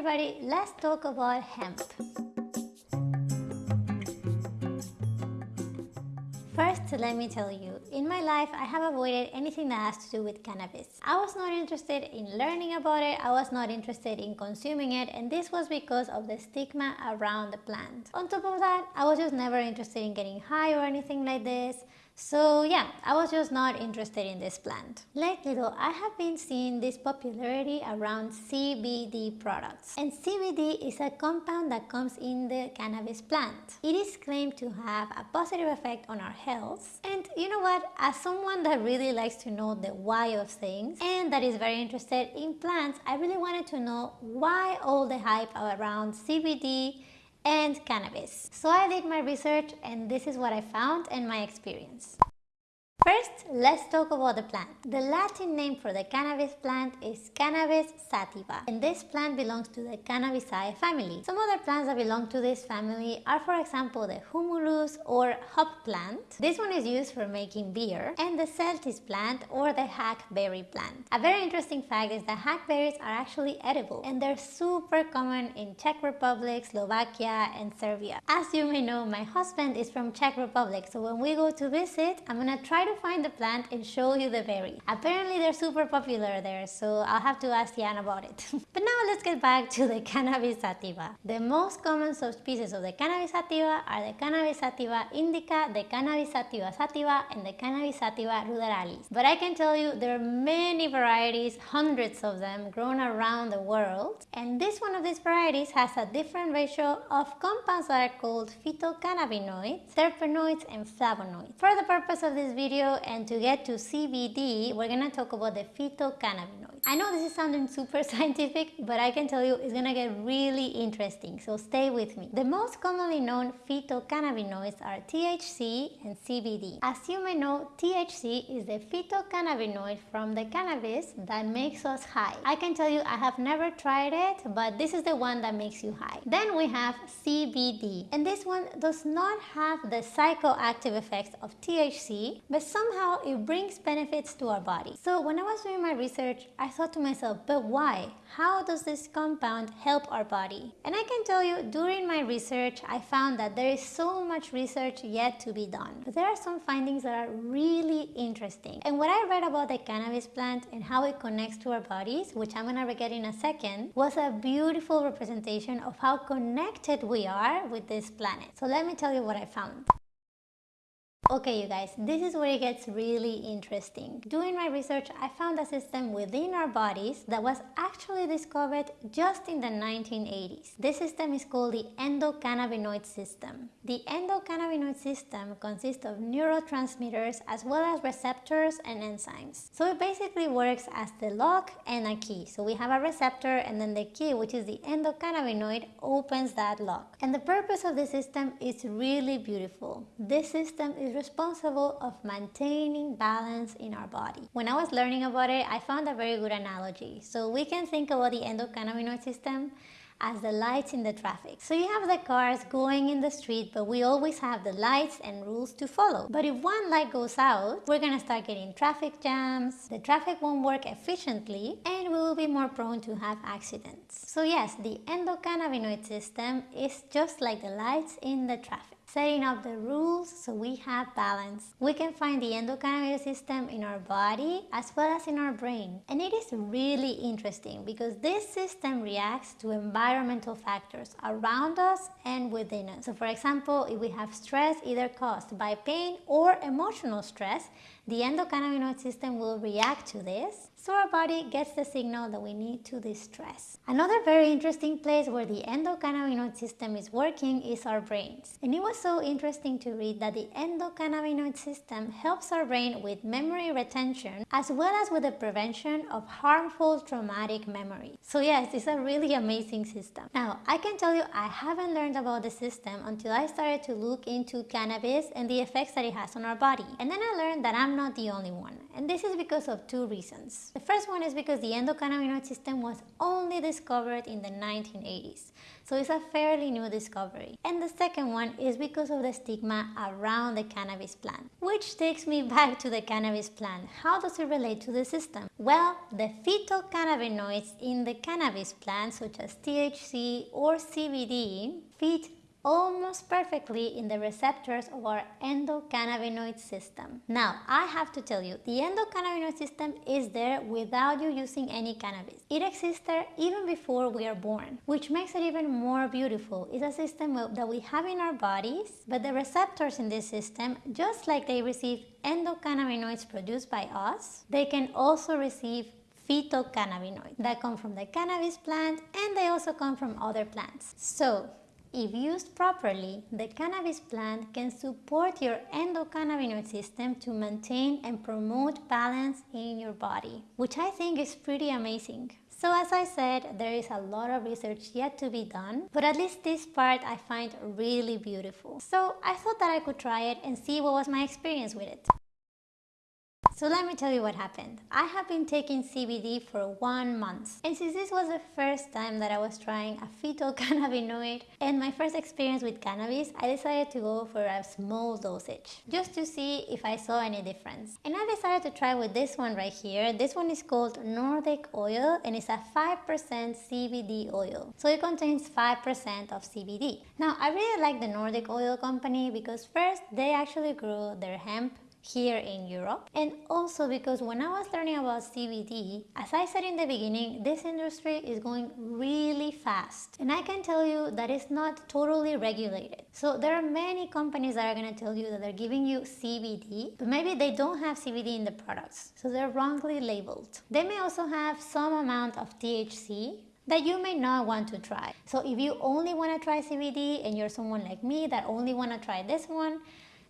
everybody, let's talk about hemp. First, let me tell you, in my life, I have avoided anything that has to do with cannabis. I was not interested in learning about it, I was not interested in consuming it, and this was because of the stigma around the plant. On top of that, I was just never interested in getting high or anything like this. So yeah, I was just not interested in this plant. Lately though, I have been seeing this popularity around CBD products. And CBD is a compound that comes in the cannabis plant. It is claimed to have a positive effect on our health. And you know what, as someone that really likes to know the why of things and that is very interested in plants, I really wanted to know why all the hype around CBD and cannabis. So I did my research and this is what I found and my experience. First, let's talk about the plant. The Latin name for the cannabis plant is Cannabis sativa and this plant belongs to the Cannabaceae family. Some other plants that belong to this family are for example the Humulus or hop plant. This one is used for making beer and the Celtis plant or the hackberry plant. A very interesting fact is that hackberries are actually edible and they're super common in Czech Republic, Slovakia and Serbia. As you may know, my husband is from Czech Republic so when we go to visit, I'm gonna try to to find the plant and show you the berry. Apparently they're super popular there, so I'll have to ask Jan about it. but now let's get back to the Cannabis sativa. The most common subspecies of the Cannabis sativa are the Cannabis sativa indica, the Cannabis sativa sativa, and the Cannabis sativa ruderalis. But I can tell you there are many varieties, hundreds of them, grown around the world. And this one of these varieties has a different ratio of compounds that are called phytocannabinoids, terpenoids, and flavonoids. For the purpose of this video, video and to get to CBD, we're gonna talk about the phytocannabinoids. I know this is sounding super scientific, but I can tell you it's gonna get really interesting, so stay with me. The most commonly known phytocannabinoids are THC and CBD. As you may know, THC is the phytocannabinoid from the cannabis that makes us high. I can tell you I have never tried it, but this is the one that makes you high. Then we have CBD, and this one does not have the psychoactive effects of THC, but somehow it brings benefits to our body. So when I was doing my research, I thought to myself, but why? How does this compound help our body? And I can tell you, during my research, I found that there is so much research yet to be done. But there are some findings that are really interesting. And what I read about the cannabis plant and how it connects to our bodies, which I'm gonna get in a second, was a beautiful representation of how connected we are with this planet. So let me tell you what I found. Okay you guys, this is where it gets really interesting. Doing my research, I found a system within our bodies that was actually discovered just in the 1980s. This system is called the endocannabinoid system. The endocannabinoid system consists of neurotransmitters as well as receptors and enzymes. So it basically works as the lock and a key. So we have a receptor and then the key, which is the endocannabinoid, opens that lock. And the purpose of the system is really beautiful. This system is responsible of maintaining balance in our body. When I was learning about it, I found a very good analogy. So we can think about the endocannabinoid system as the lights in the traffic. So you have the cars going in the street, but we always have the lights and rules to follow. But if one light goes out, we're gonna start getting traffic jams, the traffic won't work efficiently, and we will be more prone to have accidents. So yes, the endocannabinoid system is just like the lights in the traffic setting up the rules so we have balance. We can find the endocannabinoid system in our body as well as in our brain. And it is really interesting because this system reacts to environmental factors around us and within us. So for example, if we have stress either caused by pain or emotional stress, the endocannabinoid system will react to this so our body gets the signal that we need to distress. Another very interesting place where the endocannabinoid system is working is our brains. And it was so interesting to read that the endocannabinoid system helps our brain with memory retention as well as with the prevention of harmful traumatic memory. So yes, it's a really amazing system. Now, I can tell you I haven't learned about the system until I started to look into cannabis and the effects that it has on our body. And then I learned that I'm not the only one. And this is because of two reasons. The first one is because the endocannabinoid system was only discovered in the 1980s, so it's a fairly new discovery. And the second one is because of the stigma around the cannabis plant, which takes me back to the cannabis plant. How does it relate to the system? Well, the phytocannabinoids in the cannabis plant, such as THC or CBD, fit almost perfectly in the receptors of our endocannabinoid system. Now, I have to tell you, the endocannabinoid system is there without you using any cannabis. It exists there even before we are born, which makes it even more beautiful. It's a system that we have in our bodies, but the receptors in this system, just like they receive endocannabinoids produced by us, they can also receive phytocannabinoids that come from the cannabis plant and they also come from other plants. So if used properly, the cannabis plant can support your endocannabinoid system to maintain and promote balance in your body, which I think is pretty amazing. So as I said, there is a lot of research yet to be done, but at least this part I find really beautiful. So I thought that I could try it and see what was my experience with it. So let me tell you what happened. I have been taking CBD for one month. And since this was the first time that I was trying a phytocannabinoid and my first experience with cannabis, I decided to go for a small dosage just to see if I saw any difference. And I decided to try with this one right here. This one is called Nordic Oil and it's a 5% CBD oil. So it contains 5% of CBD. Now I really like the Nordic Oil company because first they actually grow their hemp here in Europe. And also because when I was learning about CBD, as I said in the beginning, this industry is going really fast. And I can tell you that it's not totally regulated. So there are many companies that are going to tell you that they're giving you CBD, but maybe they don't have CBD in the products. So they're wrongly labeled. They may also have some amount of THC that you may not want to try. So if you only want to try CBD and you're someone like me that only want to try this one,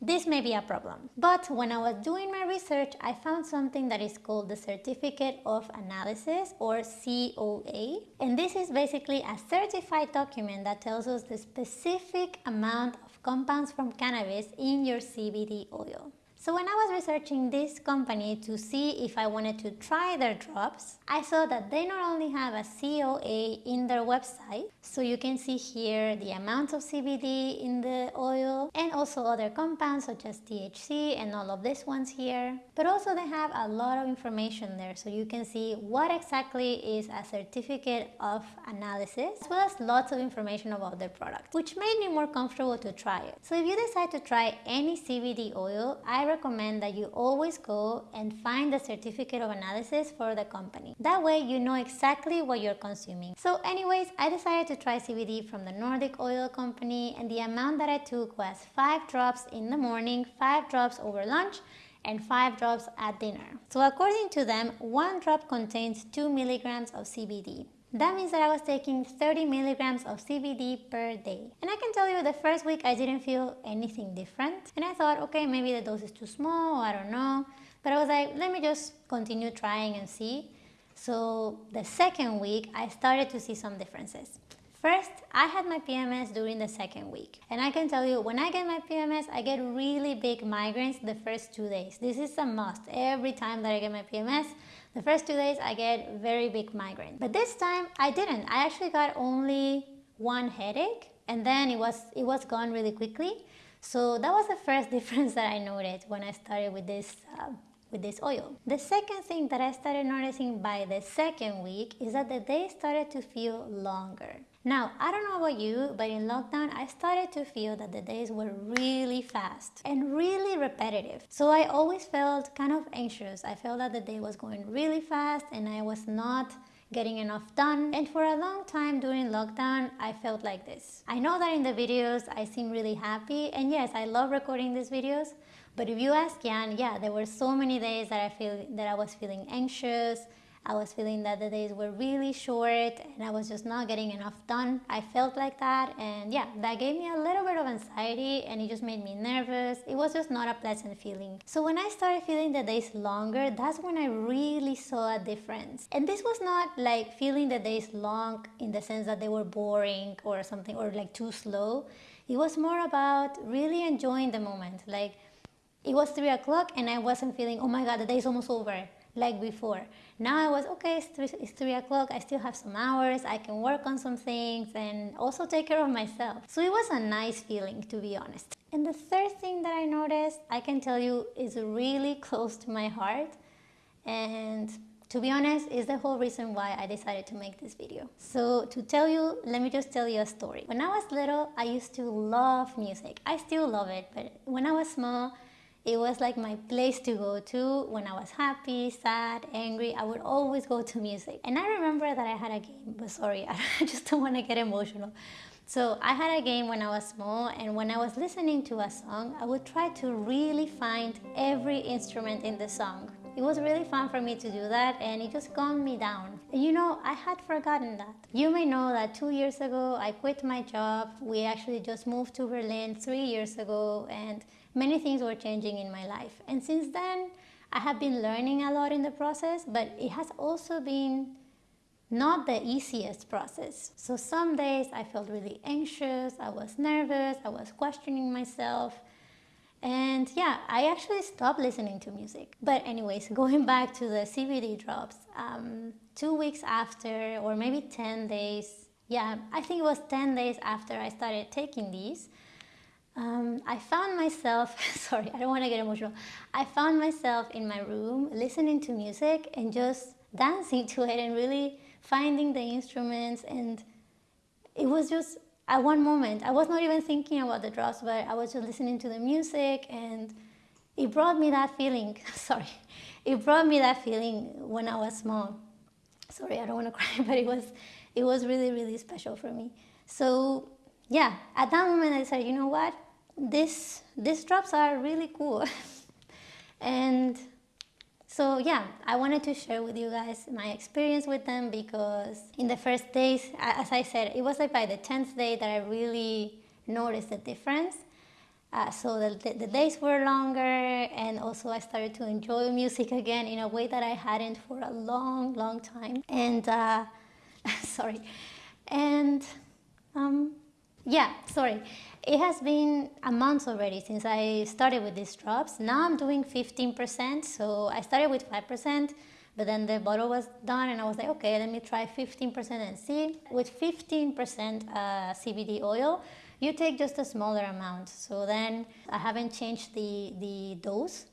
this may be a problem. But when I was doing my research, I found something that is called the Certificate of Analysis or COA. And this is basically a certified document that tells us the specific amount of compounds from cannabis in your CBD oil. So when I was researching this company to see if I wanted to try their drops, I saw that they not only have a COA in their website, so you can see here the amount of CBD in the oil and also other compounds such as THC and all of these ones here, but also they have a lot of information there so you can see what exactly is a certificate of analysis as well as lots of information about their product, which made me more comfortable to try it. So if you decide to try any CBD oil, I recommend that you always go and find the certificate of analysis for the company. That way you know exactly what you're consuming. So anyways, I decided to try CBD from the Nordic Oil Company and the amount that I took was 5 drops in the morning, 5 drops over lunch, and 5 drops at dinner. So according to them, 1 drop contains 2 milligrams of CBD. That means that I was taking 30 milligrams of CBD per day. And I can tell you the first week I didn't feel anything different. And I thought, okay, maybe the dose is too small, I don't know. But I was like, let me just continue trying and see. So the second week, I started to see some differences. First, I had my PMS during the second week. And I can tell you, when I get my PMS, I get really big migraines the first two days. This is a must. Every time that I get my PMS, the first two days I get very big migraine. But this time I didn't. I actually got only one headache and then it was, it was gone really quickly. So that was the first difference that I noticed when I started with this uh, with this oil. The second thing that I started noticing by the second week is that the days started to feel longer. Now, I don't know about you, but in lockdown, I started to feel that the days were really fast and really repetitive. So I always felt kind of anxious. I felt that the day was going really fast and I was not getting enough done. And for a long time during lockdown, I felt like this. I know that in the videos, I seem really happy. And yes, I love recording these videos. But if you ask Jan, yeah, there were so many days that I feel that I was feeling anxious, I was feeling that the days were really short and I was just not getting enough done. I felt like that and yeah, that gave me a little bit of anxiety and it just made me nervous. It was just not a pleasant feeling. So when I started feeling the days longer, that's when I really saw a difference. And this was not like feeling the days long in the sense that they were boring or something or like too slow. It was more about really enjoying the moment. Like it was three o'clock and I wasn't feeling, oh my God, the day is almost over like before. Now I was, okay, it's 3, it's 3 o'clock, I still have some hours, I can work on some things and also take care of myself. So it was a nice feeling, to be honest. And the third thing that I noticed, I can tell you, is really close to my heart. And to be honest, is the whole reason why I decided to make this video. So to tell you, let me just tell you a story. When I was little, I used to love music. I still love it, but when I was small, it was like my place to go to when I was happy, sad, angry. I would always go to music. And I remember that I had a game, but sorry, I just don't want to get emotional. So I had a game when I was small and when I was listening to a song, I would try to really find every instrument in the song. It was really fun for me to do that and it just calmed me down. You know, I had forgotten that. You may know that two years ago I quit my job. We actually just moved to Berlin three years ago and many things were changing in my life. And since then, I have been learning a lot in the process, but it has also been not the easiest process. So some days I felt really anxious, I was nervous, I was questioning myself. And yeah, I actually stopped listening to music. But anyways, going back to the CBD drops, um, two weeks after, or maybe 10 days, yeah, I think it was 10 days after I started taking these, um, I found myself, sorry, I don't want to get emotional. I found myself in my room listening to music and just dancing to it and really finding the instruments. And it was just at one moment, I was not even thinking about the drops, but I was just listening to the music and it brought me that feeling. sorry, it brought me that feeling when I was small. Sorry, I don't want to cry, but it was, it was really, really special for me. So yeah, at that moment I said, you know what? this these drops are really cool and so yeah I wanted to share with you guys my experience with them because in the first days as I said it was like by the 10th day that I really noticed the difference. Uh, so the, the, days were longer and also I started to enjoy music again in a way that I hadn't for a long long time. And uh, sorry. And um, yeah sorry it has been a month already since I started with these drops. Now I'm doing 15%, so I started with 5%, but then the bottle was done and I was like, okay, let me try 15% and see. With 15% uh, CBD oil, you take just a smaller amount. So then I haven't changed the, the dose.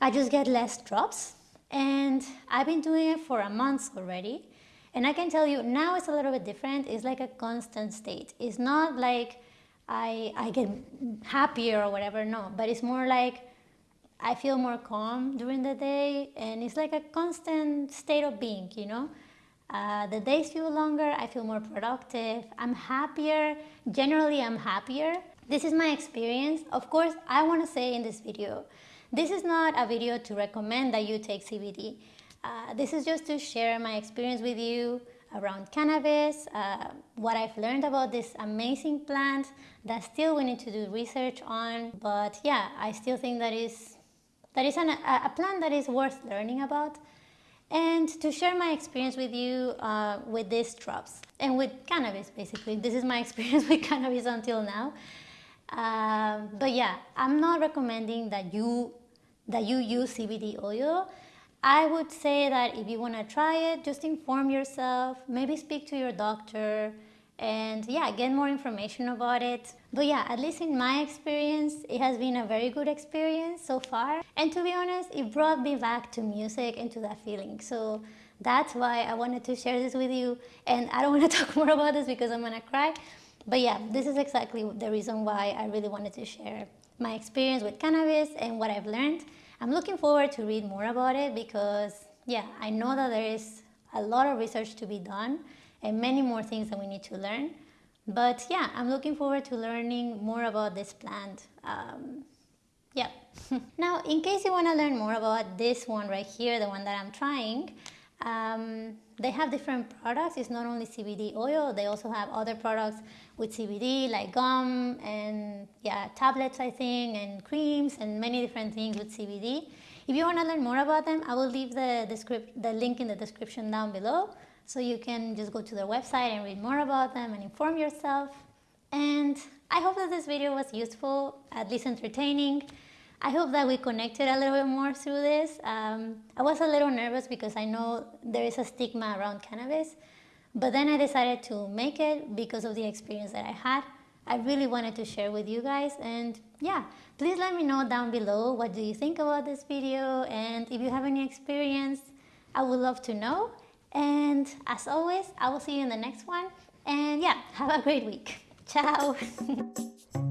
I just get less drops and I've been doing it for a month already. And I can tell you now it's a little bit different. It's like a constant state. It's not like I, I get happier or whatever, no, but it's more like I feel more calm during the day and it's like a constant state of being, you know. Uh, the days feel longer, I feel more productive, I'm happier, generally I'm happier. This is my experience. Of course, I want to say in this video, this is not a video to recommend that you take CBD. Uh, this is just to share my experience with you, around cannabis, uh, what I've learned about this amazing plant that still we need to do research on. But yeah, I still think that is that is an, a, a plant that is worth learning about and to share my experience with you uh, with these drops and with cannabis basically. This is my experience with cannabis until now. Uh, but yeah, I'm not recommending that you that you use CBD oil I would say that if you want to try it, just inform yourself, maybe speak to your doctor, and yeah, get more information about it. But yeah, at least in my experience, it has been a very good experience so far. And to be honest, it brought me back to music and to that feeling. So that's why I wanted to share this with you. And I don't want to talk more about this because I'm gonna cry. But yeah, this is exactly the reason why I really wanted to share my experience with cannabis and what I've learned. I'm looking forward to read more about it because yeah, I know that there is a lot of research to be done and many more things that we need to learn. But yeah, I'm looking forward to learning more about this plant. Um, yeah. now, in case you want to learn more about this one right here, the one that I'm trying, um, they have different products. It's not only CBD oil, they also have other products with CBD like gum and yeah, tablets I think and creams and many different things with CBD. If you want to learn more about them, I will leave the, the link in the description down below so you can just go to their website and read more about them and inform yourself. And I hope that this video was useful, at least entertaining. I hope that we connected a little bit more through this. Um, I was a little nervous because I know there is a stigma around cannabis, but then I decided to make it because of the experience that I had. I really wanted to share with you guys and yeah, please let me know down below what do you think about this video and if you have any experience, I would love to know. And as always, I will see you in the next one. And yeah, have a great week. Ciao.